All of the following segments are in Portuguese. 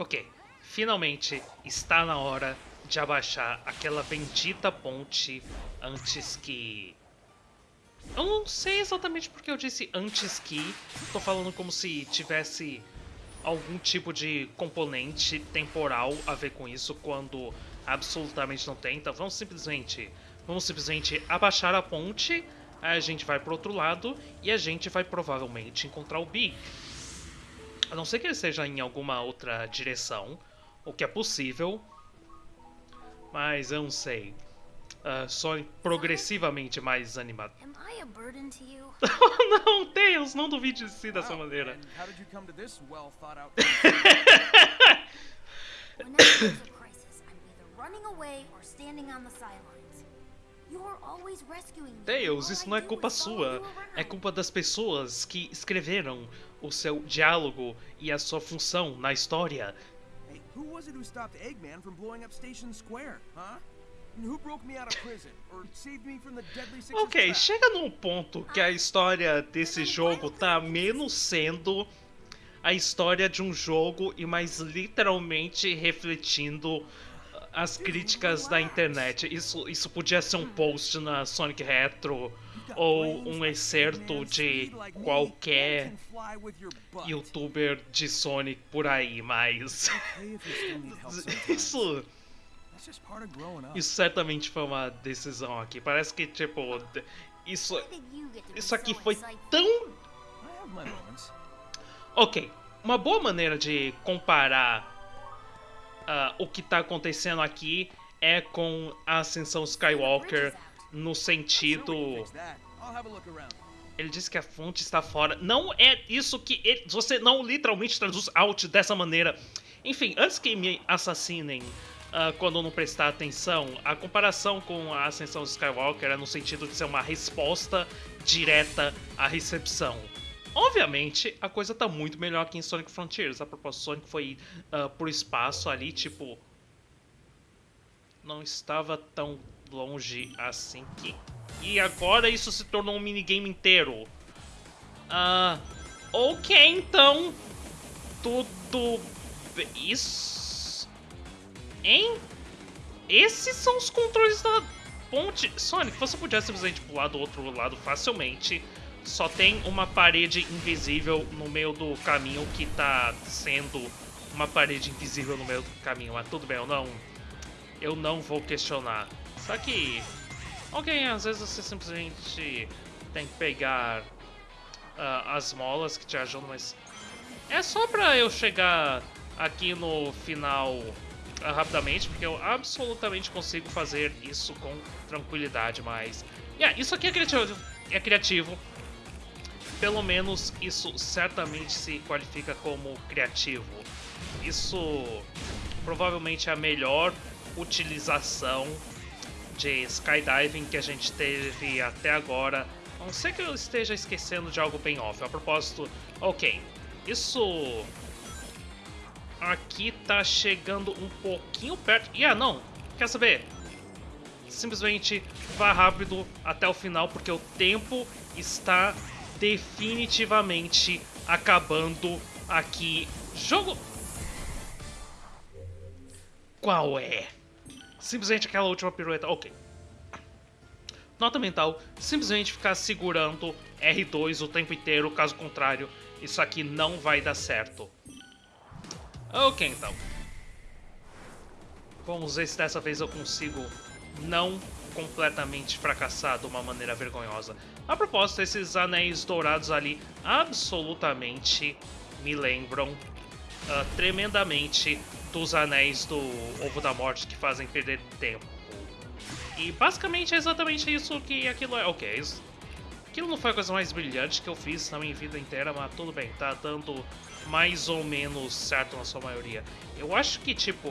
Ok, finalmente está na hora de abaixar aquela bendita ponte antes que. Eu não sei exatamente porque eu disse antes que. Tô falando como se tivesse algum tipo de componente temporal a ver com isso, quando absolutamente não tem. Então vamos simplesmente, vamos simplesmente abaixar a ponte, a gente vai pro outro lado e a gente vai provavelmente encontrar o Big. A não ser que ele esteja em alguma outra direção, o que é possível, mas eu não sei. Uh, só progressivamente mais animado. Não, Tails, não duvide de si dessa maneira. Tails, isso não é culpa sua. É culpa das pessoas que escreveram o seu diálogo e a sua função na história. Hey, who was it who stopped Eggman from blowing up Station Square, huh? Ok, chega num ponto que a história desse jogo tá menos sendo a história de um jogo e mais literalmente refletindo as críticas da internet. Isso, isso podia ser um post na Sonic Retro ou um excerto de qualquer youtuber de Sonic por aí, mas isso isso certamente foi uma decisão aqui. Parece que tipo isso isso aqui foi tão Ok, uma boa maneira de comparar ah, o que tá acontecendo aqui é com a ascensão Skywalker no sentido. Ele disse que a fonte está fora. Não é isso que. ele- você não literalmente traduz out dessa maneira. Enfim, antes que me assassinem ah, quando não prestar atenção, a comparação com a ascensão Skywalker é no sentido de ser uma resposta direta à recepção. Obviamente, a coisa tá muito melhor aqui em Sonic Frontiers. A propósito, Sonic foi ah, pro espaço ali, tipo. Não estava tão longe assim que. E agora isso se tornou um minigame inteiro. Ah. Ok, então. Tudo. Isso. Hein? Esses são os controles da ponte. Sonic, você podia simplesmente pular do outro lado facilmente. Só tem uma parede invisível no meio do caminho que tá sendo uma parede invisível no meio do caminho. Mas tudo bem, eu não. Eu não vou questionar. Só que. Ok, às vezes você simplesmente tem que pegar ah, as molas que te ajudam, mas. É só pra eu chegar aqui no final ah, rapidamente, porque eu absolutamente consigo fazer isso com tranquilidade, mas. Yeah, isso aqui é criativo. É criativo. Pelo menos isso certamente se qualifica como criativo. Isso provavelmente é a melhor utilização de skydiving que a gente teve até agora. A não ser que eu esteja esquecendo de algo bem óbvio. A propósito, ok, isso aqui tá chegando um pouquinho perto. E ah, não, quer saber? Simplesmente vá rápido até o final, porque o tempo está definitivamente acabando aqui. Jogo. Qual é? Simplesmente aquela última pirueta. Ok. Nota mental: simplesmente ficar segurando R2 o tempo inteiro, caso contrário, isso aqui não vai dar certo. Ok, então. Vamos ver se dessa vez eu consigo não completamente fracassar de uma maneira vergonhosa. A propósito, esses anéis dourados ali absolutamente me lembram ah, tremendamente dos anéis do Ovo da Morte que fazem perder tempo. E basicamente é exatamente isso que aquilo é. Ok, isso- aquilo não foi a coisa mais brilhante que eu fiz na minha vida inteira, mas tudo bem, tá dando mais ou menos certo na sua maioria. Eu acho que, tipo,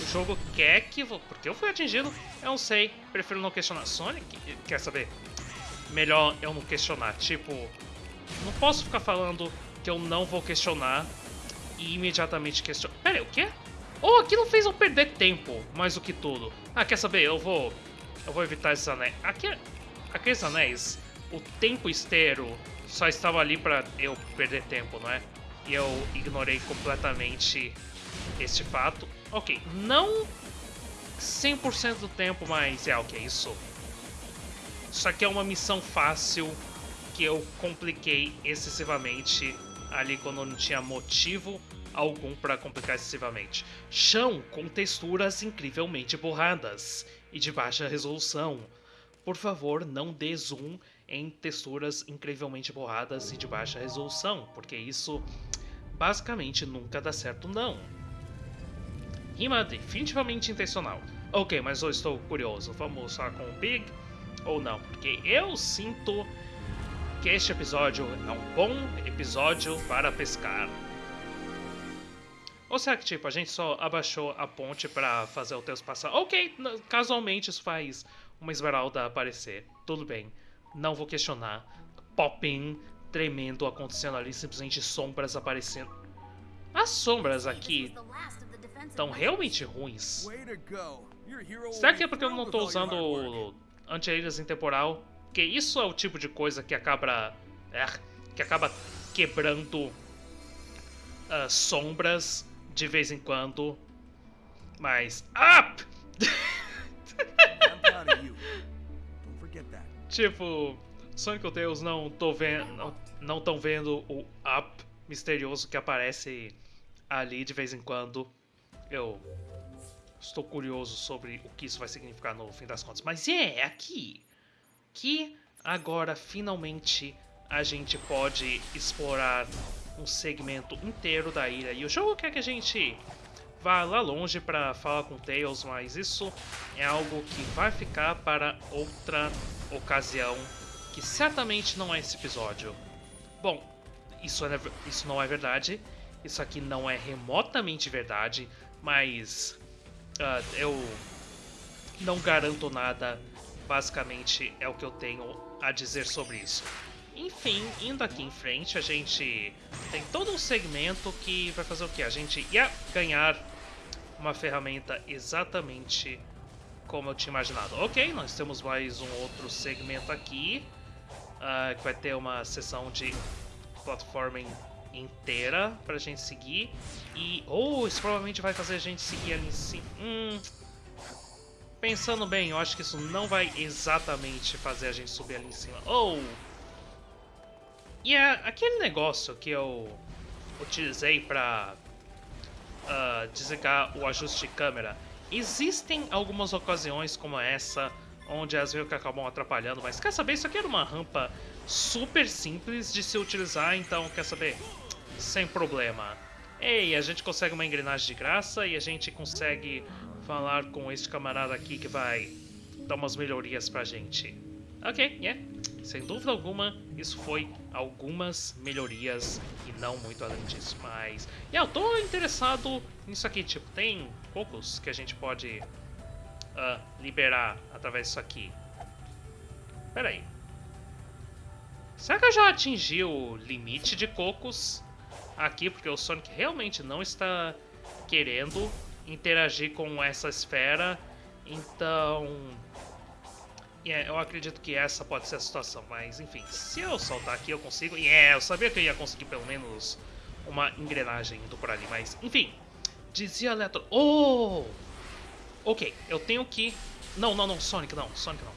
o jogo quer que. Porque eu fui atingido, eu não sei, prefiro não questionar. Sonic, quer saber? Melhor eu não questionar. Tipo, não posso ficar falando que eu não vou questionar e imediatamente questionar. Pera o quê? Oh, aquilo fez eu perder tempo, mais do que tudo. Ah, quer saber? Eu vou. Eu vou evitar esses anéis. Aqui, aqueles anéis, o tempo inteiro só estava ali pra eu perder tempo, não é? e eu ignorei completamente este fato. Ok, não 100% do tempo, mas é ok, isso. Isso aqui é uma missão fácil que eu compliquei excessivamente ali quando não tinha motivo algum para complicar excessivamente. Chão com texturas incrivelmente borradas e de baixa resolução. Por favor, não dê zoom em texturas incrivelmente borradas e de baixa resolução, porque isso basicamente nunca dá certo não. Rima definitivamente intencional. Ok, mas eu estou curioso, vamos falar com o Big ou não? Porque eu sinto que este episódio é um bom episódio para pescar. Ou será que, tipo, a gente só abaixou a ponte para fazer o texto passar? Ok, casualmente isso faz uma esmeralda aparecer. Tudo bem, não vou questionar. Popping tremendo acontecendo ali, simplesmente sombras aparecendo. As sombras aqui estão realmente ruins. Será que é porque eu não estou usando anti-aéreas em temporal? Porque isso é o tipo de coisa que acaba... É, que acaba quebrando uh, sombras de vez em quando. Mas. Up! tipo, Sonic Tails não tô vendo. Não estão vendo o up misterioso que aparece ali de vez em quando. Eu estou curioso sobre o que isso vai significar no fim das contas. Mas é aqui que agora finalmente a gente pode explorar um segmento inteiro da ilha. E o jogo quer que a gente vá lá longe para falar com Tails, mas isso é algo que vai ficar para outra ocasião, que certamente não é esse episódio. Bom, isso, é, isso não é verdade, isso aqui não é remotamente verdade, mas uh, eu não garanto nada, basicamente é o que eu tenho a dizer sobre isso. Enfim, indo aqui em frente, a gente tem todo um segmento que vai fazer o que? A gente ia ganhar uma ferramenta exatamente como eu tinha imaginado. Ok, nós temos mais um outro segmento aqui, uh, que vai ter uma sessão de platforming inteira pra gente seguir. E, oh, isso provavelmente vai fazer a gente seguir ali em cima. Hum, pensando bem, eu acho que isso não vai exatamente fazer a gente subir ali em cima. Oh! E é aquele negócio que eu utilizei para uh, ah, desligar o ajuste de câmera. Existem algumas ocasiões como essa, onde as vezes acabam atrapalhando, mas quer saber, isso aqui era uma rampa super simples de se utilizar, então quer saber? Sem problema. Ei, a gente consegue uma engrenagem de graça e a gente consegue falar com este camarada aqui que vai dar umas melhorias pra gente. Ok, yeah. Sem dúvida alguma, isso foi algumas melhorias e não muito além disso, mas... Yeah, eu tô interessado nisso aqui, tipo, tem cocos que a gente pode uh, liberar através disso aqui. Pera aí. Será que eu já atingi o limite de cocos aqui? Porque o Sonic realmente não está querendo interagir com essa esfera, então Yeah, eu acredito que essa pode ser a situação, mas enfim, se eu soltar aqui eu consigo... Yeah, eu sabia que eu ia conseguir pelo menos uma engrenagem indo por ali, mas enfim. Dizia Eletro... Oh! Ok, eu tenho que... Não, não, não, Sonic não, Sonic não.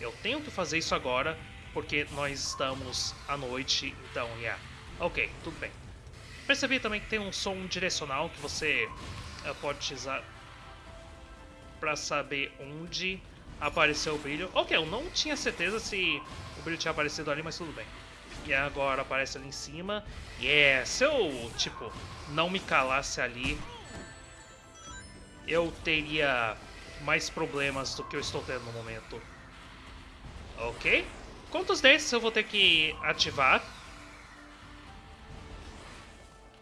Eu tenho que fazer isso agora, porque nós estamos à noite, então, yeah. Ok, tudo bem. Percebi também que tem um som direcional que você uh, pode utilizar para saber onde apareceu o brilho. Ok, eu não tinha certeza se o brilho tinha aparecido ali, mas tudo bem. E agora aparece ali em cima. Yeah, se eu, tipo, não me calasse ali, eu teria mais problemas do que eu estou tendo no momento. Ok. Quantos desses eu vou ter que ativar?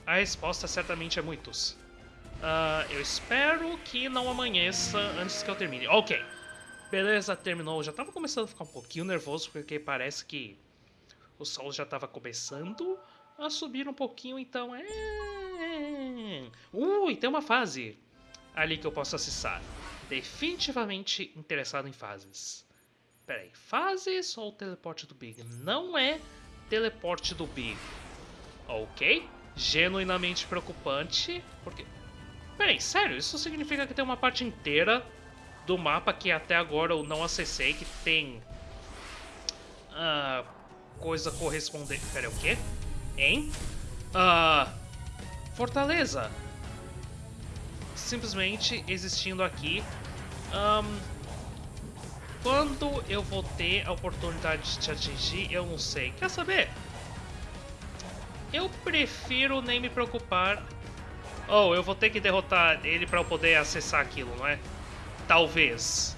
A resposta certamente é muitos. Uh, eu espero que não amanheça antes que eu termine. Ok. Beleza, terminou. Já tava começando a ficar um pouquinho nervoso, porque parece que o sol já tava começando a subir um pouquinho, então é... Ui, tem uma fase ali que eu posso acessar. Definitivamente interessado em fases. Pera aí, fases ou teleporte do Big? Não é teleporte do Big. Ok, genuinamente preocupante, porque... Peraí, sério, isso significa que tem uma parte inteira do mapa que até agora eu não acessei, que tem... Uh, coisa correspondente... Peraí, o quê? Hein? Uh, fortaleza. Simplesmente existindo aqui. Um, quando eu vou ter a oportunidade de te atingir, eu não sei. Quer saber? Eu prefiro nem me preocupar. Oh, eu vou ter que derrotar ele para eu poder acessar aquilo, não é? Talvez.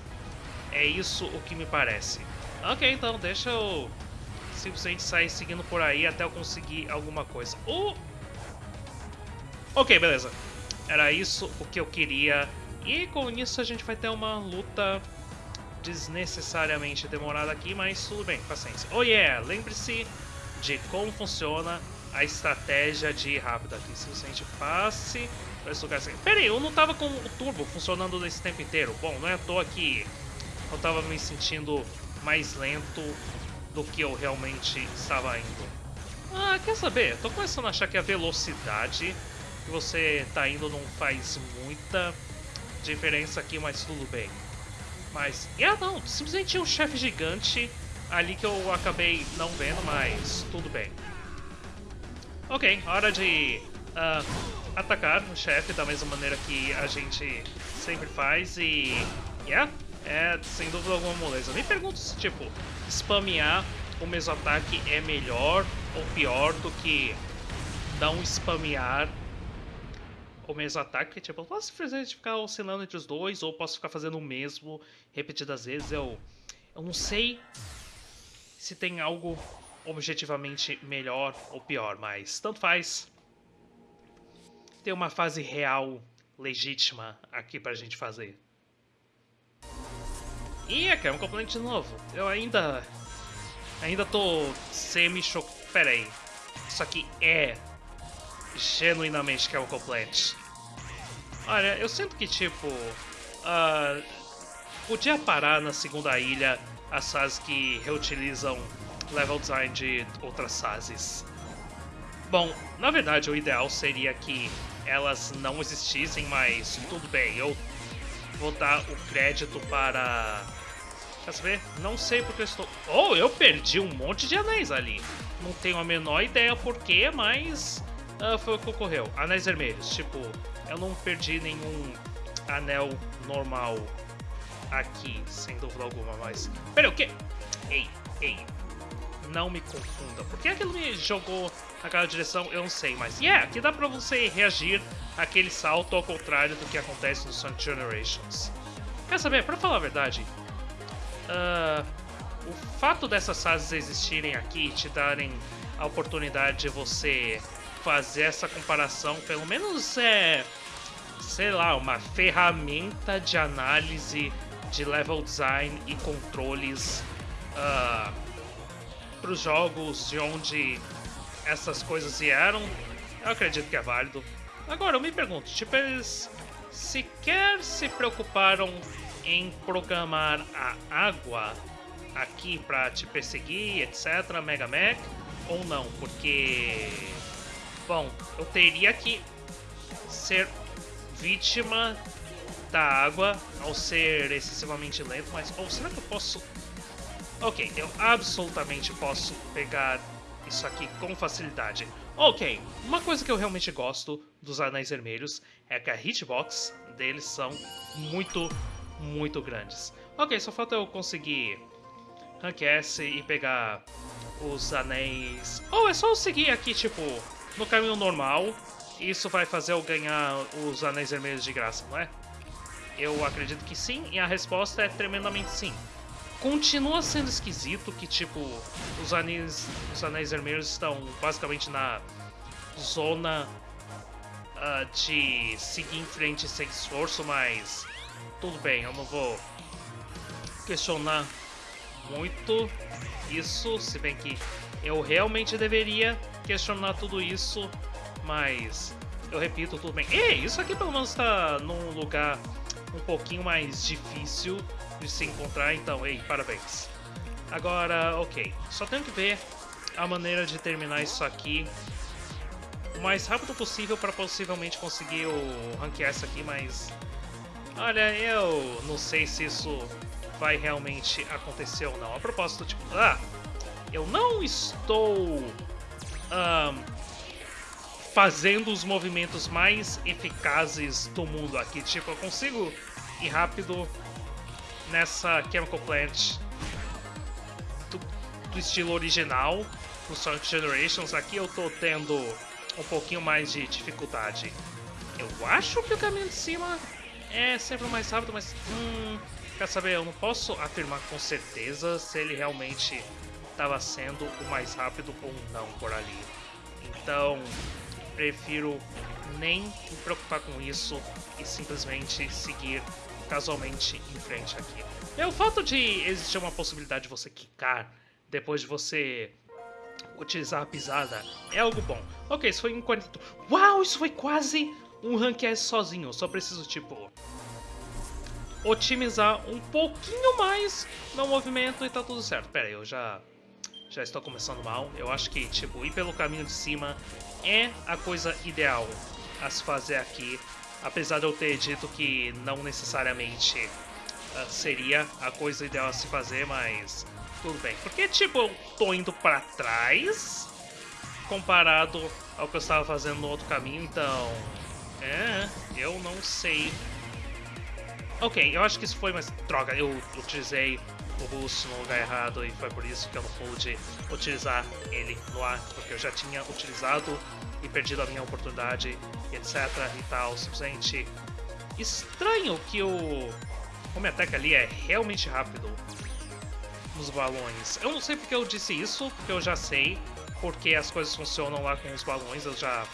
É isso o que me parece. Ok, então deixa eu simplesmente sair seguindo por aí até eu conseguir alguma coisa. Uh! Ok, beleza. Era isso o que eu queria. E com isso a gente vai ter uma luta desnecessariamente demorada aqui, mas tudo bem, paciência. Oh yeah, lembre-se de como funciona a estratégia de ir rápido aqui. Se você passe para esse lugar assim. Pera aí, eu não tava com o turbo funcionando nesse tempo inteiro. Bom, não é à toa que eu tava me sentindo mais lento do que eu realmente estava indo. Ah, quer saber? Tô começando a achar que a velocidade que você tá indo não faz muita diferença aqui, mas tudo bem. Mas, yeah, não, simplesmente tinha um chefe gigante ali que eu acabei não vendo, mas tudo bem. Ok, hora de uh, atacar o chefe da mesma maneira que a gente sempre faz e... Yeah, é sem dúvida alguma moleza. Me pergunto se, tipo, spamear o mesmo ataque é melhor ou pior do que não spamear o mesmo ataque. Tipo, eu posso simplesmente ficar oscilando entre os dois ou posso ficar fazendo o mesmo repetidas vezes. Eu, eu não sei se tem algo objetivamente melhor ou pior, mas tanto faz. Tem uma fase real, legítima aqui pra gente fazer. E é um componente novo. Eu ainda... Ainda tô semi-chocado. Pera aí. Isso aqui é genuinamente que é um complete. Olha, eu sinto que, tipo... Uh, podia parar na segunda ilha as fases que reutilizam level design de outras fases. Bom, na verdade o ideal seria que elas não existissem, mas tudo bem, eu vou dar o crédito para Quer saber? Não sei porque eu estou... Oh, eu perdi um monte de anéis ali. Não tenho a menor ideia porquê, mas uh, foi o que ocorreu. Anéis vermelhos. Tipo, eu não perdi nenhum anel normal aqui, sem dúvida alguma, mas... Pera, o quê? Ei, ei. Não me confunda. Por que aquilo me jogou naquela direção? Eu não sei, mas... Yeah, aqui dá pra você reagir àquele salto ao contrário do que acontece no Sonic Generations. Quer saber? Pra falar a verdade, uh, o fato dessas fases existirem aqui e te darem a oportunidade de você fazer essa comparação, pelo menos é, sei lá, uma ferramenta de análise de level design e controles uh, para os jogos de onde essas coisas vieram, eu acredito que é válido. Agora, eu me pergunto, tipo, eles sequer se preocuparam em programar a água aqui para te perseguir, etc, Mega Mac, ou não, porque... Bom, eu teria que ser vítima da água ao ser excessivamente lento, mas... Ou será que eu posso... Ok, eu absolutamente posso pegar isso aqui com facilidade. Ok, uma coisa que eu realmente gosto dos Anéis Vermelhos é que a hitbox deles são muito muito grandes. Ok, só falta eu conseguir Rank S e pegar os anéis... Ou oh, é só eu seguir aqui, tipo, no caminho normal. Isso vai fazer eu ganhar os anéis vermelhos de graça, não é? Eu acredito que sim, e a resposta é tremendamente sim. Continua sendo esquisito que, tipo, os anéis, os anéis vermelhos estão basicamente na zona uh, de seguir em frente sem esforço, mas tudo bem, eu não vou questionar muito isso, se bem que eu realmente deveria questionar tudo isso, mas eu repito, tudo bem. Ei, isso aqui pelo menos está num lugar um pouquinho mais difícil de se encontrar, então, ei, parabéns. Agora, ok, só tenho que ver a maneira de terminar isso aqui o mais rápido possível para possivelmente conseguir o Rank aqui, mas... Olha, eu não sei se isso vai realmente acontecer ou não. A propósito, tipo... Ah, eu não estou... Um, fazendo os movimentos mais eficazes do mundo aqui. Tipo, eu consigo ir rápido nessa Chemical Plant do, do estilo original, no Sonic Generations. Aqui eu tô tendo um pouquinho mais de dificuldade. Eu acho que o caminho de cima é sempre o mais rápido, mas... Hum, quer saber, eu não posso afirmar com certeza se ele realmente estava sendo o mais rápido ou não por ali. Então, prefiro nem me preocupar com isso e simplesmente seguir casualmente em frente aqui. É o fato de existir uma possibilidade de você quicar depois de você utilizar a pisada é algo bom. Ok, isso foi em 40... Uau, isso foi quase um rank S sozinho. Eu só preciso, tipo, otimizar um pouquinho mais no movimento e tá tudo certo. Pera aí, eu já já estou começando mal. Eu acho que, tipo, ir pelo caminho de cima é a coisa ideal a se fazer aqui. Apesar de eu ter dito que não necessariamente uh, seria a coisa ideal a se fazer, mas tudo bem. Porque, tipo, eu tô indo pra trás comparado ao que eu estava fazendo no outro caminho, então... É, eu não sei. Ok, eu acho que isso foi, mas... Droga, eu utilizei o russo no lugar errado e foi por isso que eu não pude utilizar ele no ar, porque eu já tinha utilizado e perdido a minha oportunidade, etc e tal. Simplesmente estranho que o Home Attack ali é realmente rápido nos balões. Eu não sei porque eu disse isso, porque eu já sei porque as coisas funcionam lá com os balões, eu já,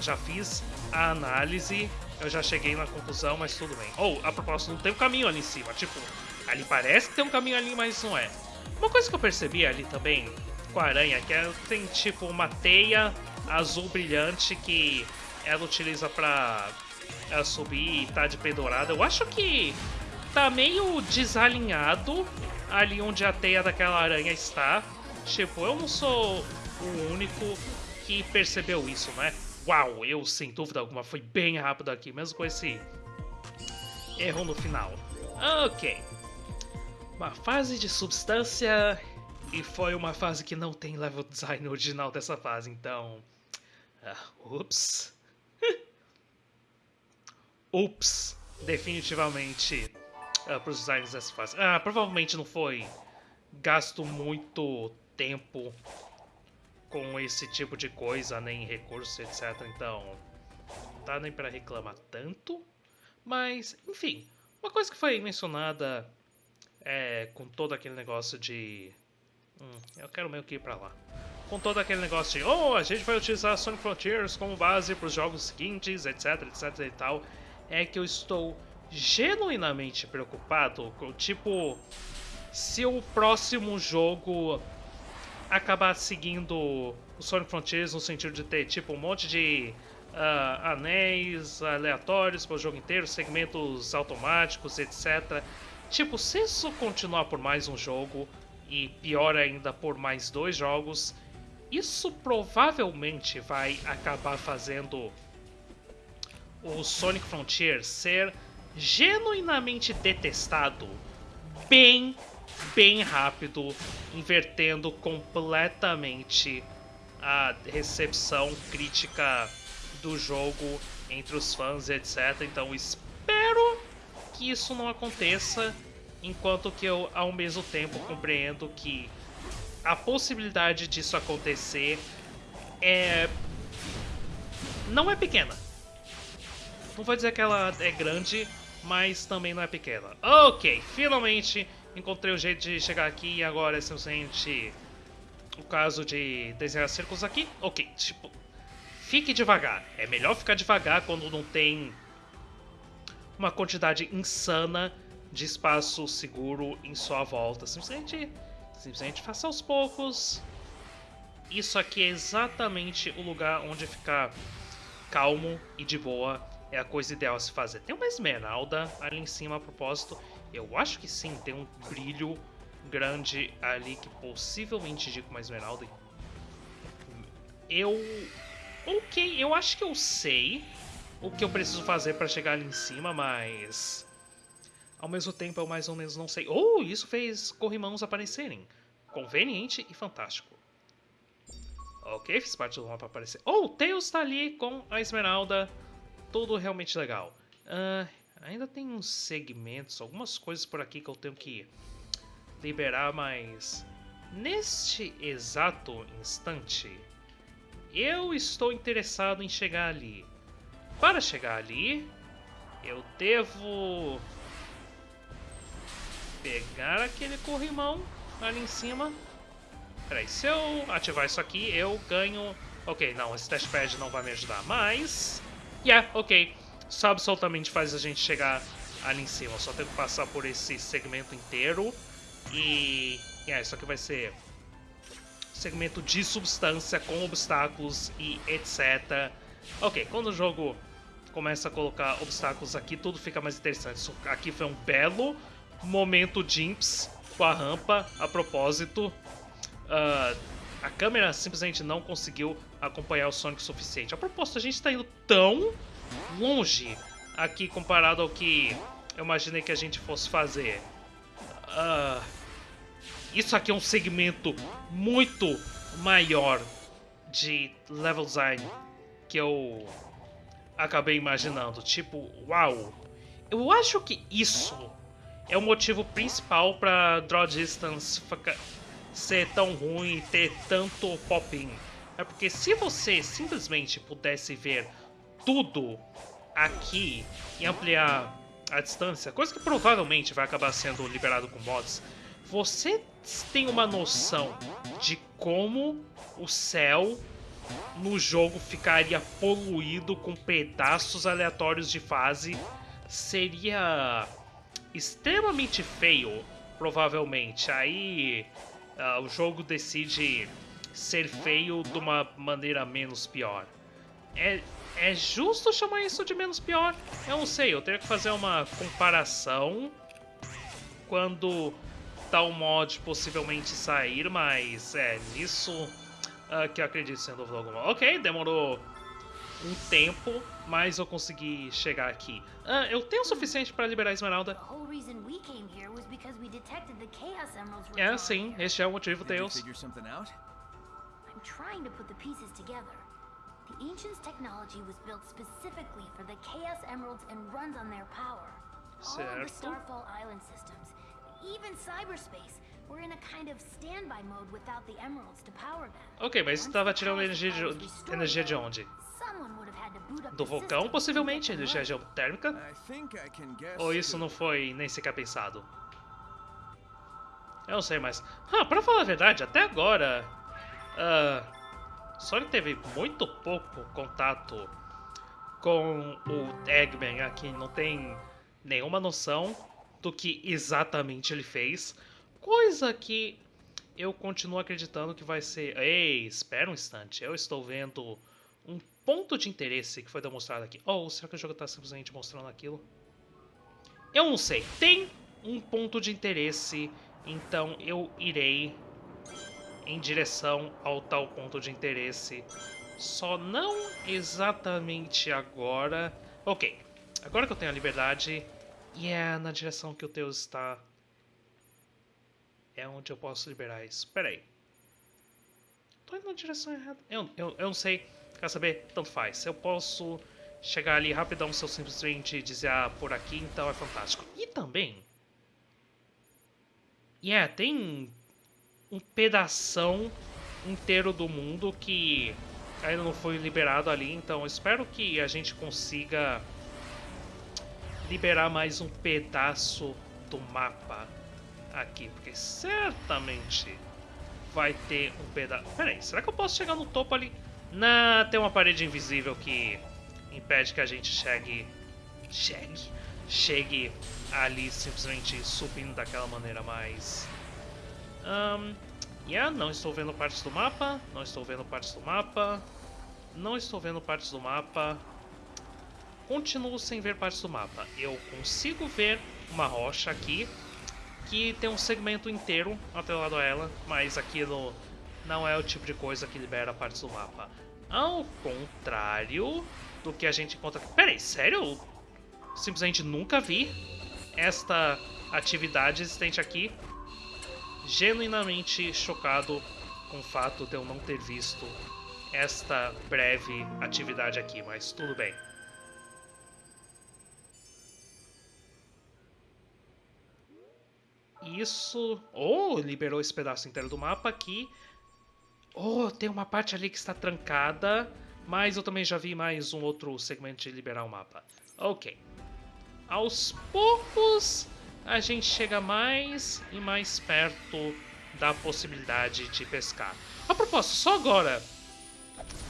já fiz a análise, eu já cheguei na conclusão, mas tudo bem. Ou, oh, a propósito, não tem um caminho ali em cima, tipo, Ali parece que tem um caminho ali, mas não é. Uma coisa que eu percebi ali também com a aranha, que é, tem tipo uma teia azul brilhante que ela utiliza pra ela subir e tá de pendurada. Eu acho que tá meio desalinhado ali onde a teia daquela aranha está. Tipo, eu não sou o único que percebeu isso, né? Uau, eu sem dúvida alguma fui bem rápido aqui, mesmo com esse erro no final. Ok uma fase de substância e foi uma fase que não tem level design original dessa fase, então... Uh, ups. ups, definitivamente uh, para os designers dessa fase. Ah, provavelmente não foi gasto muito tempo com esse tipo de coisa, nem recursos, etc. Então, não dá nem para reclamar tanto. Mas, enfim, uma coisa que foi mencionada é, com todo aquele negócio de... Hum, eu quero meio que ir pra lá. Com todo aquele negócio de, oh, a gente vai utilizar Sonic Frontiers como base para os jogos seguintes, etc, etc e tal, é que eu estou genuinamente preocupado com, tipo, se o próximo jogo acabar seguindo o Sonic Frontiers no sentido de ter, tipo, um monte de uh, anéis aleatórios para o jogo inteiro, segmentos automáticos, etc. Tipo, se isso continuar por mais um jogo, e pior ainda por mais dois jogos, isso provavelmente vai acabar fazendo o Sonic Frontier ser genuinamente detestado bem, bem rápido, invertendo completamente a recepção crítica do jogo entre os fãs, etc. Então espero que isso não aconteça, enquanto que eu, ao mesmo tempo, compreendo que a possibilidade disso acontecer é... não é pequena. Não vou dizer que ela é grande, mas também não é pequena. Ok, finalmente encontrei o jeito de chegar aqui e agora é simplesmente o caso de desenhar círculos aqui. Ok, tipo, fique devagar. É melhor ficar devagar quando não tem uma quantidade insana de espaço seguro em sua volta. Simplesmente, simplesmente faça aos poucos. Isso aqui é exatamente o lugar onde ficar calmo e de boa é a coisa ideal a se fazer. Tem uma esmeralda ali em cima a propósito. Eu acho que sim, tem um brilho grande ali que possivelmente indica uma esmeralda. Eu Ok, eu acho que eu sei o que eu preciso fazer para chegar ali em cima, mas... Ao mesmo tempo eu mais ou menos não sei. Oh, isso fez corrimãos aparecerem. Conveniente e fantástico. Ok, fiz parte do mapa aparecer. Oh, o Tails está ali com a Esmeralda. Tudo realmente legal. Uh, ainda tem uns segmentos, algumas coisas por aqui que eu tenho que liberar, mas... Neste exato instante, eu estou interessado em chegar ali. Para chegar ali, eu devo pegar aquele corrimão ali em cima. Peraí, se eu ativar isso aqui, eu ganho... Ok, não, esse testpad não vai me ajudar, mas... Yeah, ok. Isso absolutamente faz a gente chegar ali em cima. Eu só tenho que passar por esse segmento inteiro. E... Yeah, isso aqui vai ser... Segmento de substância com obstáculos e etc. Ok, quando o jogo começa a colocar obstáculos aqui, tudo fica mais interessante. Aqui foi um belo momento Jimps com a rampa a propósito. Uh, a câmera simplesmente não conseguiu acompanhar o Sonic o suficiente. A propósito, a gente está indo tão longe aqui comparado ao que eu imaginei que a gente fosse fazer. Uh, isso aqui é um segmento muito maior de level design que eu acabei imaginando. Tipo, uau! Eu acho que isso é o motivo principal para Draw Distance ser tão ruim e ter tanto pop-in. É porque se você simplesmente pudesse ver tudo aqui e ampliar a distância, coisa que provavelmente vai acabar sendo liberado com mods, você tem uma noção de como o céu no jogo ficaria poluído com pedaços aleatórios de fase, seria extremamente feio, provavelmente. Aí uh, o jogo decide ser feio de uma maneira menos pior. É, é justo chamar isso de menos pior? Eu não sei, eu teria que fazer uma comparação quando tal mod possivelmente sair, mas é nisso uh, que eu acredito sendo dúvida alguma. Ok, demorou um tempo, mas eu consegui chegar aqui. Uh, eu tenho o suficiente para liberar a Esmeralda. É, sim, este é o motivo, Tails. I'm trying to put the pieces together. The Ancients' technology was built specifically for the Chaos Emeralds and runs on their power. Certo. All of the Starfall Island systems, even cyberspace, were in a kind of standby mode without the emeralds to power them. Ok, mas estava tirando energia de, energia de onde? Do vulcão, possivelmente, energia geotérmica? Ou isso não foi nem sequer pensado? Eu não sei, mas... Ah, pra falar a verdade, até agora... Uh, Sonic teve muito pouco contato com o Eggman aqui. Não tem nenhuma noção do que exatamente ele fez. Coisa que eu continuo acreditando que vai ser... Ei, espera um instante. Eu estou vendo um ponto de interesse que foi demonstrado aqui. Oh, será que o jogo está simplesmente mostrando aquilo? Eu não sei. Tem um ponto de interesse, então eu irei em direção ao tal ponto de interesse. Só não exatamente agora. Ok, agora que eu tenho a liberdade, e é na direção que o Deus está, é onde eu posso liberar isso. Pera aí. Tô indo na direção errada. Eu, eu, eu não sei. Quer saber? Tanto faz. Eu posso chegar ali rapidão se eu simplesmente dizer, ah, por aqui, então é fantástico. E também... Yeah, tem um pedação inteiro do mundo que ainda não foi liberado ali, então espero que a gente consiga liberar mais um pedaço do mapa aqui, porque certamente vai ter um pedaço... Pera aí, será que eu posso chegar no topo ali? Não, tem uma parede invisível que impede que a gente chegue. Chegue. Chegue ali simplesmente subindo daquela maneira mais. Um, yeah, não estou vendo partes do mapa. Não estou vendo partes do mapa. Não estou vendo partes do mapa. Continuo sem ver partes do mapa. Eu consigo ver uma rocha aqui que tem um segmento inteiro atrelado a ela, mas aquilo não é o tipo de coisa que libera partes do mapa. Ao contrário do que a gente encontra... Peraí, sério? Simplesmente nunca vi esta atividade existente aqui. Genuinamente chocado com o fato de eu não ter visto esta breve atividade aqui, mas tudo bem. Isso... Oh, liberou esse pedaço inteiro do mapa aqui. Oh, tem uma parte ali que está trancada, mas eu também já vi mais um outro segmento de liberar o mapa. Ok. Aos poucos, a gente chega mais e mais perto da possibilidade de pescar. A propósito, só agora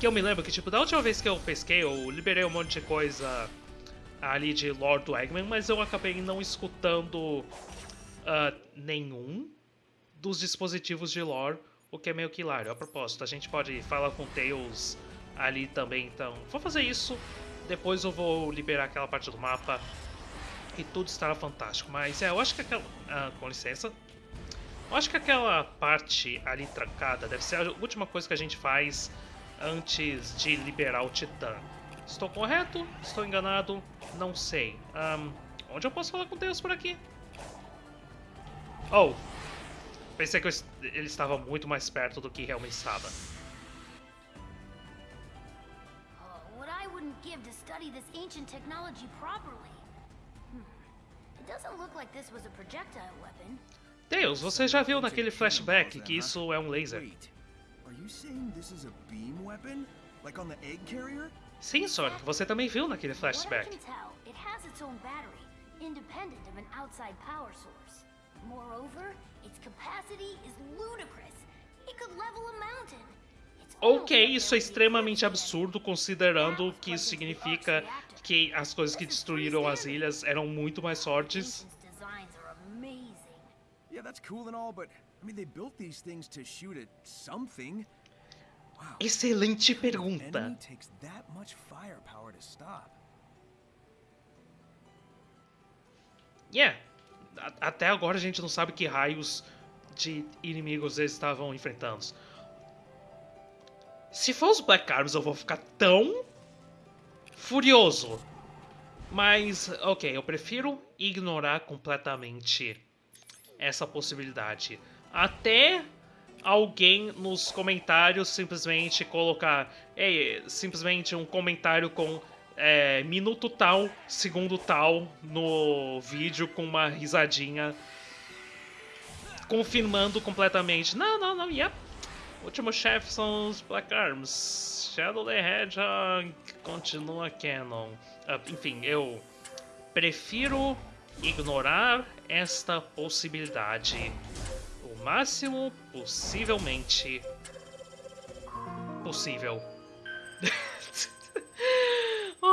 que eu me lembro que, tipo, da última vez que eu pesquei, eu liberei um monte de coisa ali de Lord Eggman, mas eu acabei não escutando uh, nenhum dos dispositivos de lore, o que é meio que hilário. A propósito, a gente pode falar com Tails ali também, então vou fazer isso. Depois eu vou liberar aquela parte do mapa e tudo estará fantástico. Mas é, eu acho que aquela... Uh, com licença. Eu acho que aquela parte ali trancada deve ser a última coisa que a gente faz antes de liberar o Titã. Estou correto? Estou enganado? Não sei. Um, onde eu posso falar com Deus por aqui? Oh! Pensei que ele estava muito mais perto do que realmente estava. Oh, what I wouldn't give to study this ancient technology properly. Hmm. It doesn't look like this was a projectile weapon. Deus, você já viu naquele flashback que isso é um laser. Are you saying this is a beam weapon? Like on the egg carrier? Sim, Sonic, você também viu naquele flashback. What I can tell, it has its own battery, independent of an outside power source. Moreover, its capacity is ludicrous. It could level a mountain. Ok, isso é extremamente absurdo considerando que isso significa que as coisas que destruíram as ilhas eram muito mais fortes. Yeah, that's cool and all, but I mean they built these things to shoot at something. Wow. Excelente pergunta. takes até agora a gente não sabe que raios de inimigos eles estavam enfrentando. Se for os Black Arms eu vou ficar tão furioso. Mas, ok, eu prefiro ignorar completamente essa possibilidade. Até alguém nos comentários simplesmente colocar é, simplesmente um comentário com é, minuto tal, segundo tal no vídeo com uma risadinha confirmando completamente. Não, não, não, yep. Último chefe são os Black Arms. Shadow the Hedgehog continua canon. Uh, enfim, eu prefiro ignorar esta possibilidade o máximo possivelmente possível.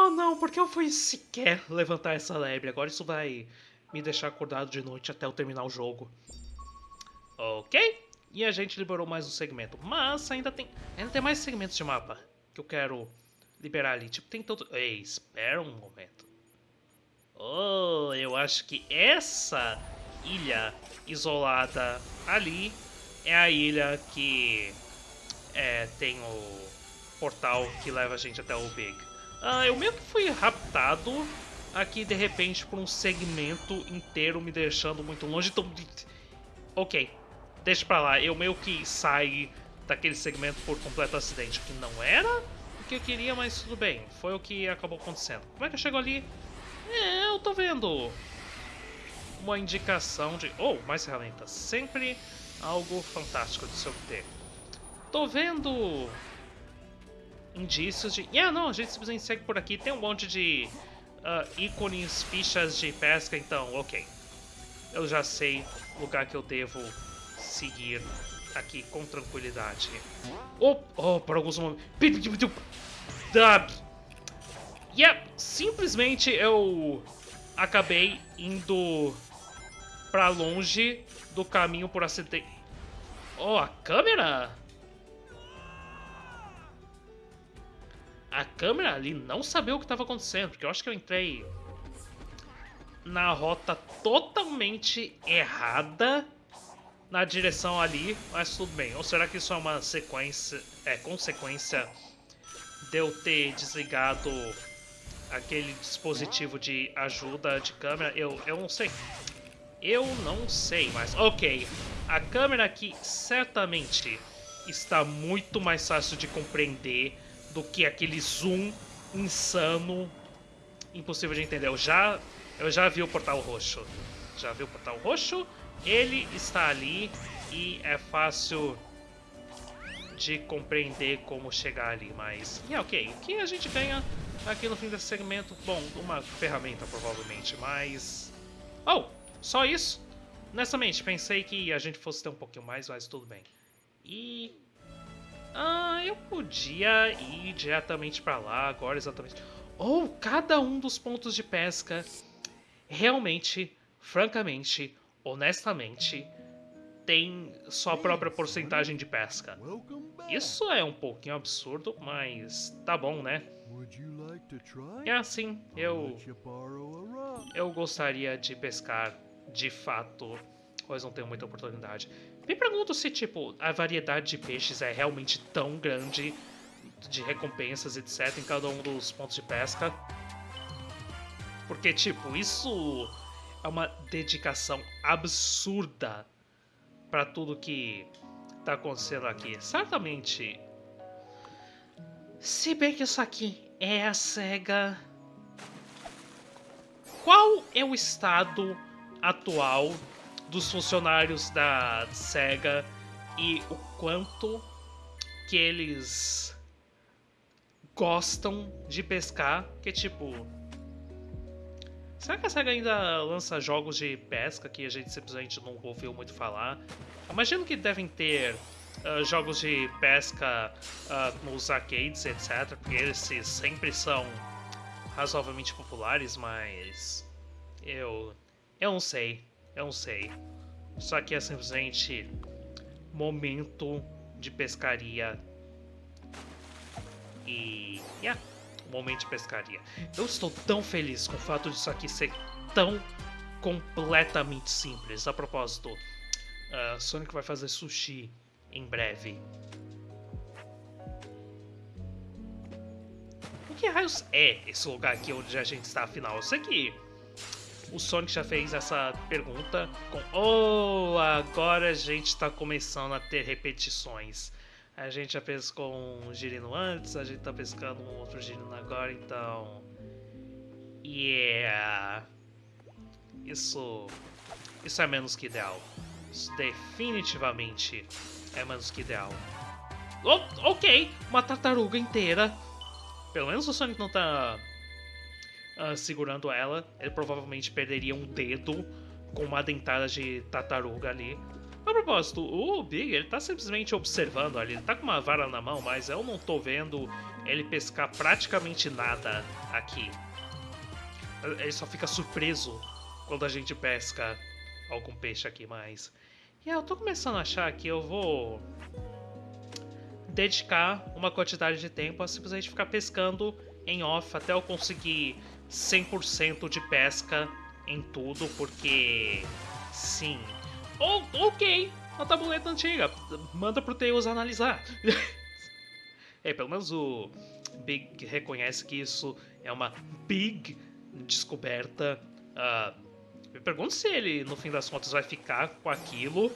Oh não, porque eu fui sequer levantar essa lebre. Agora isso vai me deixar acordado de noite até eu terminar o jogo. Ok. E a gente liberou mais um segmento. Mas ainda tem, ainda tem mais segmentos de mapa que eu quero liberar ali. Tipo, tem todo... Ei, espera um momento. Oh, eu acho que essa ilha isolada ali é a ilha que é, tem o portal que leva a gente até o Big. Ah, eu meio que fui raptado aqui de repente por um segmento inteiro me deixando muito longe. Então, ok, deixa pra lá. Eu meio que saí daquele segmento por completo acidente, que não era o que eu queria, mas tudo bem. Foi o que acabou acontecendo. Como é que eu chego ali? É, eu tô vendo uma indicação de... Oh, mais ferramentas. Sempre algo fantástico de se obter. Tô vendo indícios de... Yeah, não, a gente simplesmente segue por aqui. Tem um monte de uh, ícones, fichas de pesca, então, ok. Eu já sei o lugar que eu devo seguir aqui com tranquilidade. Oh, oh por alguns momentos... Yeah, simplesmente eu acabei indo pra longe do caminho por acidente. Oh, a câmera? A câmera ali não sabia o que estava acontecendo, porque eu acho que eu entrei na rota totalmente errada na direção ali, mas tudo bem. Ou será que isso é uma sequência, é consequência de eu ter desligado aquele dispositivo de ajuda de câmera, eu, eu não sei. Eu não sei, mas ok. A câmera aqui certamente está muito mais fácil de compreender do que aquele zoom insano, impossível de entender. Eu já, eu já vi o portal roxo. Já vi o portal roxo, ele está ali e é fácil de compreender como chegar ali, mas... E yeah, ok, o que a gente ganha aqui no fim desse segmento? Bom, uma ferramenta provavelmente, mas... Oh, só isso? Honestamente, pensei que a gente fosse ter um pouquinho mais, mas tudo bem. E... Ah, eu podia ir diretamente pra lá agora, exatamente. Ou cada um dos pontos de pesca realmente, francamente, honestamente, tem sua própria porcentagem de pesca. Isso é um pouquinho absurdo, mas tá bom, né? É assim, eu... Eu gostaria de pescar, de fato, mas não tenho muita oportunidade. Me pergunto se, tipo, a variedade de peixes é realmente tão grande, de recompensas, etc, em cada um dos pontos de pesca. Porque, tipo, isso é uma dedicação absurda para tudo que tá acontecendo aqui. Certamente. Se bem que isso aqui é a SEGA. Qual é o estado atual dos funcionários da SEGA e o quanto que eles gostam de pescar? Que tipo, Será que a SEGA ainda lança jogos de pesca que a gente simplesmente não ouviu muito falar? Imagino que devem ter uh, jogos de pesca uh, nos arcades, etc. Porque eles sempre são razoavelmente populares, mas eu eu não sei, eu não sei. Isso aqui é simplesmente momento de pescaria e yeah momento de pescaria. Eu estou tão feliz com o fato disso aqui ser tão completamente simples. A propósito, uh, Sonic vai fazer sushi em breve. O que raios é esse lugar aqui onde a gente está afinal? Eu sei que o Sonic já fez essa pergunta com Oh, agora a gente está começando a ter repetições. A gente já pescou um girino antes, a gente tá pescando um outro girino agora, então... Yeah... Isso... Isso é menos que ideal. Isso definitivamente é menos que ideal. Oh, ok, uma tartaruga inteira. Pelo menos o Sonic não tá uh, segurando ela. Ele provavelmente perderia um dedo com uma dentada de tartaruga ali. A propósito, o Big, ele tá simplesmente observando ali, ele tá com uma vara na mão, mas eu não tô vendo ele pescar praticamente nada aqui. Ele só fica surpreso quando a gente pesca algum peixe aqui, mas... E eu tô começando a achar que eu vou dedicar uma quantidade de tempo a simplesmente ficar pescando em off até eu conseguir 100% de pesca em tudo, porque sim, Oh, ok, a tabuleta antiga. Manda pro Tails analisar. é, pelo menos o Big reconhece que isso é uma big descoberta. Uh, me pergunto se ele, no fim das contas, vai ficar com aquilo.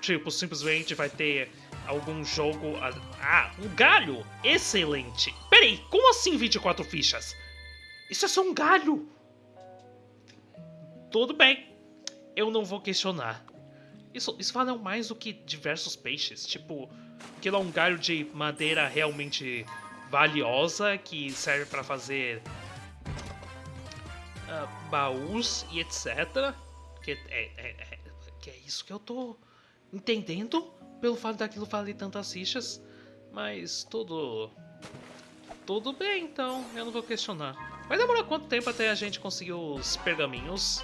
Tipo, simplesmente vai ter algum jogo... Ah, um galho! Excelente! Peraí, como assim 24 fichas? Isso é só um galho! Tudo bem, eu não vou questionar. Isso, isso mais do que diversos peixes. Tipo, aquilo é um galho de madeira realmente valiosa que serve para fazer uh, baús e etc. Que é, é, é, que é isso que eu tô entendendo pelo fato daquilo valer tantas fichas. Mas tudo. Tudo bem, então, eu não vou questionar. Vai demorar quanto tempo até a gente conseguir os pergaminhos?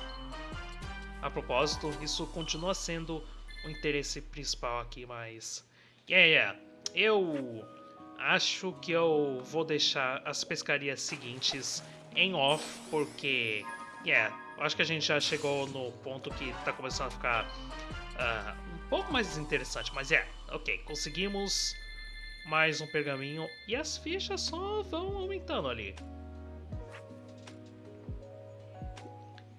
A propósito, isso continua sendo o interesse principal aqui, mas... Yeah, yeah. Eu acho que eu vou deixar as pescarias seguintes em off, porque... Yeah, acho que a gente já chegou no ponto que tá começando a ficar uh, um pouco mais interessante. Mas é, yeah, ok, conseguimos mais um pergaminho e as fichas só vão aumentando ali.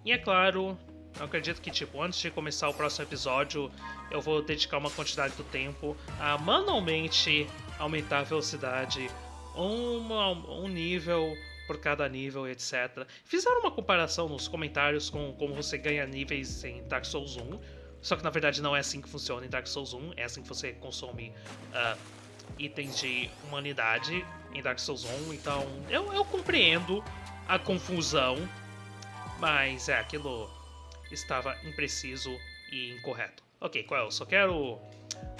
E é claro, eu acredito que, tipo, antes de começar o próximo episódio, eu vou dedicar uma quantidade do tempo a manualmente aumentar a velocidade uma, um nível por cada nível, etc. Fizeram uma comparação nos comentários com como você ganha níveis em Dark Souls 1, só que na verdade não é assim que funciona em Dark Souls 1, é assim que você consome uh, itens de humanidade em Dark Souls 1, então eu, eu compreendo a confusão, mas é, aquilo estava impreciso e incorreto. Ok, qual é? Só quero.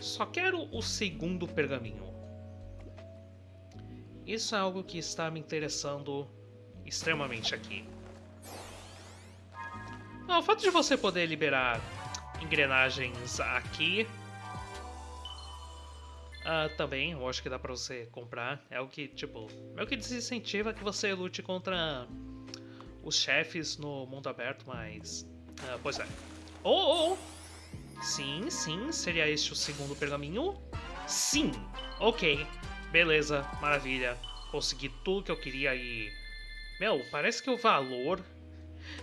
Só quero o segundo pergaminho. Isso é algo que está me interessando extremamente aqui. Ah, o fato de você poder liberar engrenagens aqui uh, também, eu acho que dá pra você comprar. É o que, tipo, é o que desincentiva que você lute contra os chefes no mundo aberto, mas ah, pois é. Oh, oh, oh! Sim, sim, seria este o segundo pergaminho? Sim! Ok, beleza, maravilha. Consegui tudo que eu queria e... Meu, parece que o valor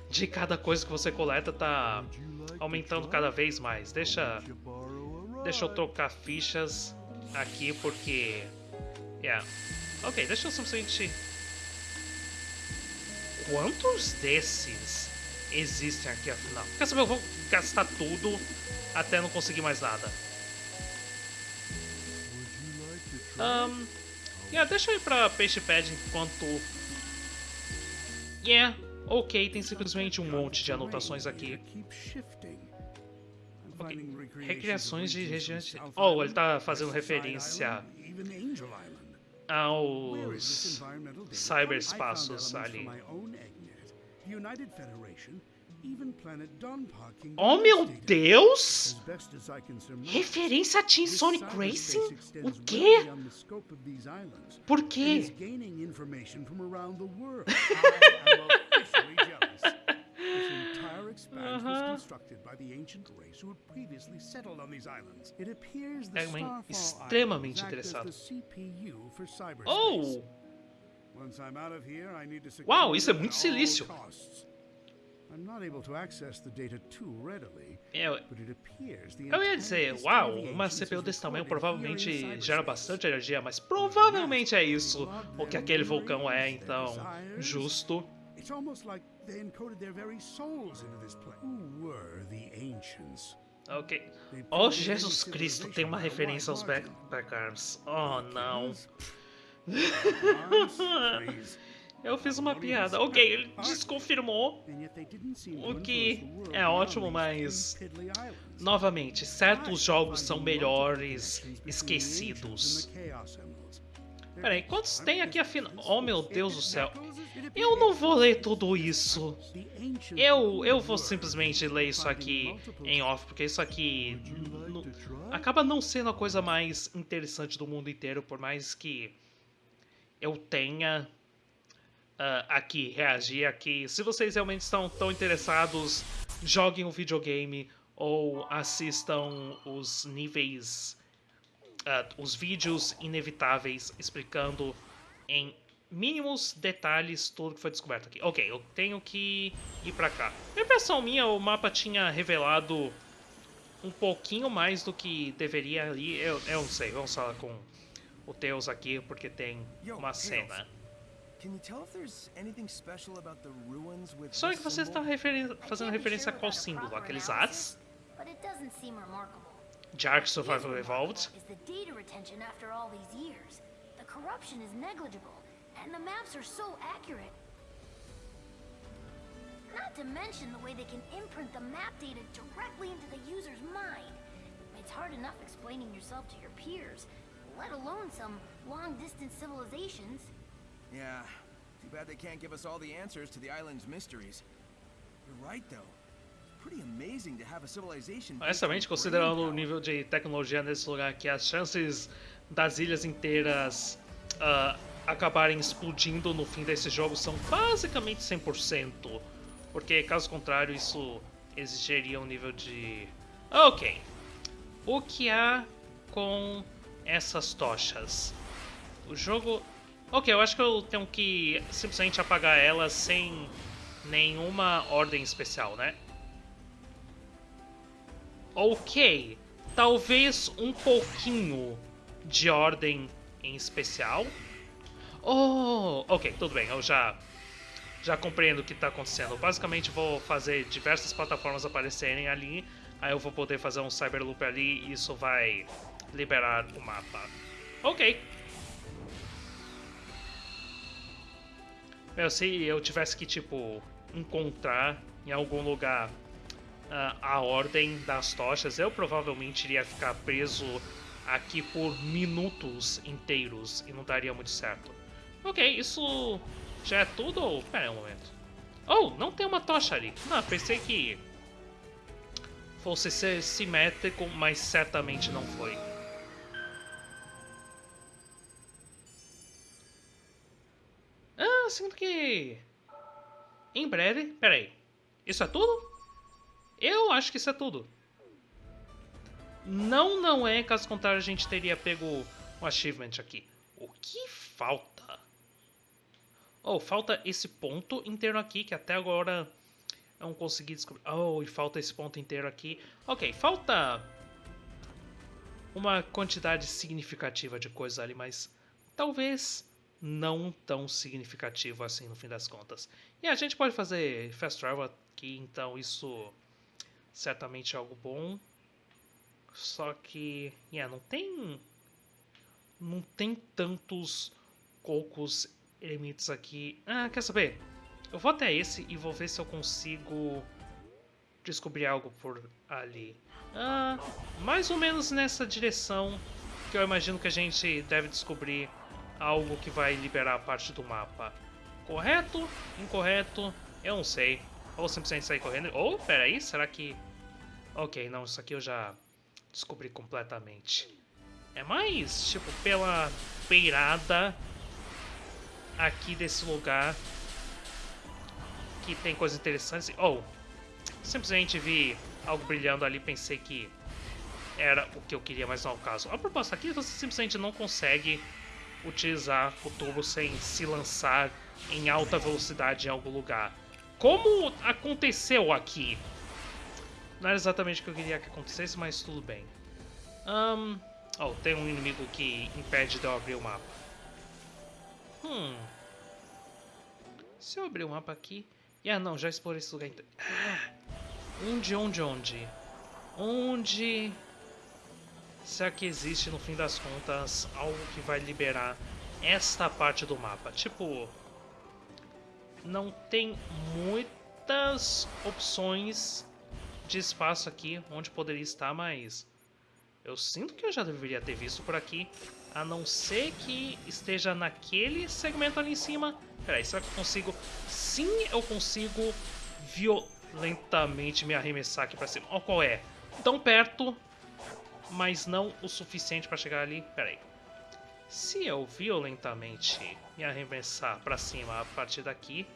de cada coisa que você coleta tá aumentando cada vez mais. Deixa, deixa eu trocar fichas aqui porque... Yeah. Ok, deixa eu simplesmente... Quantos desses existem aqui afinal. Quer saber? Eu vou gastar tudo até não conseguir mais nada. Um, yeah, deixa eu ir pra Peixe Pad enquanto... Yeah, ok, tem simplesmente um monte de anotações aqui. Okay. Recriações de regiões... Oh, ele tá fazendo referência aos cyberespaços ali. Oh meu Deus! Referência a Team Sonic Racing? O quê? Por quê? É extremamente interessado. Oh! Uau, isso é muito silício. É, eu ia dizer, uau, uma CPU desse tamanho provavelmente gera bastante energia, mas provavelmente é isso o que aquele vulcão é, então, justo. Ok. Oh, Jesus Cristo, tem uma referência aos Backarms. Oh, não. Eu fiz uma piada. Ok, ele desconfirmou. O que é ótimo, mas. Novamente, certos jogos são melhores esquecidos. Peraí, quantos tem aqui afinal? Oh meu Deus do céu. Eu não vou ler tudo isso. Eu, eu vou simplesmente ler isso aqui em off, porque isso aqui acaba não sendo a coisa mais interessante do mundo inteiro, por mais que eu tenha uh, aqui, reagir aqui. Se vocês realmente estão tão interessados, joguem o um videogame ou assistam os níveis, uh, os vídeos inevitáveis explicando em mínimos detalhes tudo que foi descoberto aqui. Ok, eu tenho que ir pra cá. A impressão minha, o mapa tinha revelado um pouquinho mais do que deveria ali. Eu, eu não sei, vamos falar com o Teus aqui, porque tem uma cena. Sonic, você está referen fazendo referência a qual símbolo? Aqueles As? Jark Survival Evolved? Is the data retention after all these years. The corruption is negligible, and the maps are so accurate. Not to mention the way they can imprint the map data directly into the user's mind. It's hard enough explaining yourself to your peers, let alone some long-distance civilizations. Yeah, too bad they can't give us all the answers to the island's mysteries. You're right, though. Honestamente, considerando o nível de tecnologia nesse lugar aqui, as chances das ilhas inteiras uh, acabarem explodindo no fim desse jogo são basicamente 100%. Porque, caso contrário, isso exigiria um nível de... Ok. O que há com essas tochas? O jogo... Ok, eu acho que eu tenho que simplesmente apagar elas sem nenhuma ordem especial, né? Ok, talvez um pouquinho de ordem em especial. Oh, ok, tudo bem, eu já já compreendo o que está acontecendo. Basicamente vou fazer diversas plataformas aparecerem ali, aí eu vou poder fazer um Cyberloop ali e isso vai liberar o mapa. Ok. Meu, se eu tivesse que, tipo, encontrar em algum lugar a ordem das tochas, eu provavelmente iria ficar preso aqui por minutos inteiros e não daria muito certo. Ok, isso já é tudo ou... Pera aí um momento. Oh, não tem uma tocha ali. Não, pensei que fosse ser simétrico, mas certamente não foi. Ah, sinto que... Em breve... Pera aí. Isso é tudo? Eu acho que isso é tudo. Não, não é, caso contrário a gente teria pego um achievement aqui. O que falta? Oh, falta esse ponto inteiro aqui, que até agora não consegui descobrir. Oh, e falta esse ponto inteiro aqui. Ok, falta uma quantidade significativa de coisa ali, mas talvez não tão significativo assim no fim das contas. E a gente pode fazer fast travel aqui, então isso certamente é algo bom. Só que, yeah, não tem não tem tantos cocos eremites aqui. Ah, quer saber? Eu vou até esse e vou ver se eu consigo descobrir algo por ali. Ah, mais ou menos nessa direção que eu imagino que a gente deve descobrir algo que vai liberar a parte do mapa. Correto? Incorreto? Eu não sei. Ou simplesmente sair correndo. Ou, oh, peraí, será que... Ok, não, isso aqui eu já descobri completamente. É mais, tipo, pela beirada aqui desse lugar que tem coisas interessantes. Ou, oh, simplesmente vi algo brilhando ali pensei que era o que eu queria, mas não é o caso. A proposta aqui você simplesmente não consegue utilizar o turbo sem se lançar em alta velocidade em algum lugar. Como aconteceu aqui? Não era exatamente o que eu queria que acontecesse, mas tudo bem. Um, oh, tem um inimigo que impede de eu abrir o mapa. Hum. Se eu abrir o mapa aqui... Ah, não, já explorei esse lugar. Então... Ah, onde, onde, onde? Onde... Será que existe, no fim das contas, algo que vai liberar esta parte do mapa? Tipo... Não tem muitas opções de espaço aqui onde poderia estar, mas eu sinto que eu já deveria ter visto por aqui, a não ser que esteja naquele segmento ali em cima. Peraí, será que eu consigo? Sim, eu consigo violentamente me arremessar aqui pra cima. Olha qual é. Tão perto, mas não o suficiente para chegar ali. Peraí. Se eu violentamente me arremessar para cima a partir daqui...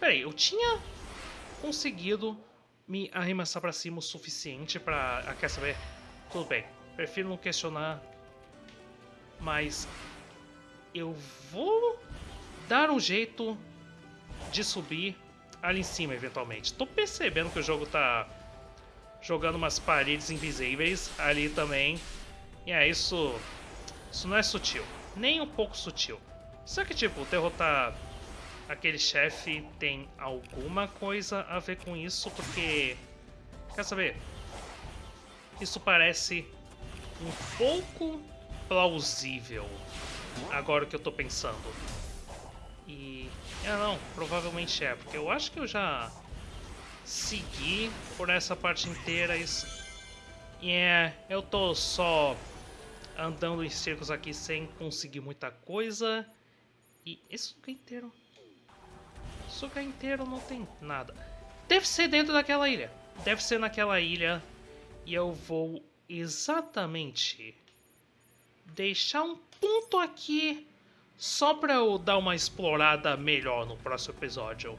Peraí, eu tinha conseguido me arremessar para cima o suficiente para... Ah, quer saber? Tudo bem, prefiro não questionar, mas eu vou dar um jeito de subir ali em cima eventualmente. Tô percebendo que o jogo tá jogando umas paredes invisíveis ali também. E é isso, isso não é sutil, nem um pouco sutil. Será que tipo derrotar aquele chefe tem alguma coisa a ver com isso? Porque. Quer saber? Isso parece um pouco plausível. Agora que eu tô pensando. E. Ah, não, provavelmente é, porque eu acho que eu já segui por essa parte inteira. Isso. E é, eu tô só andando em círculos aqui sem conseguir muita coisa. E lugar inteiro esse lugar inteiro não tem nada. Deve ser dentro daquela ilha. Deve ser naquela ilha. E eu vou exatamente deixar um ponto aqui só para eu dar uma explorada melhor no próximo episódio.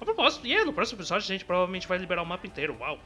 A propósito, e yeah, no próximo episódio a gente provavelmente vai liberar o mapa inteiro, uau!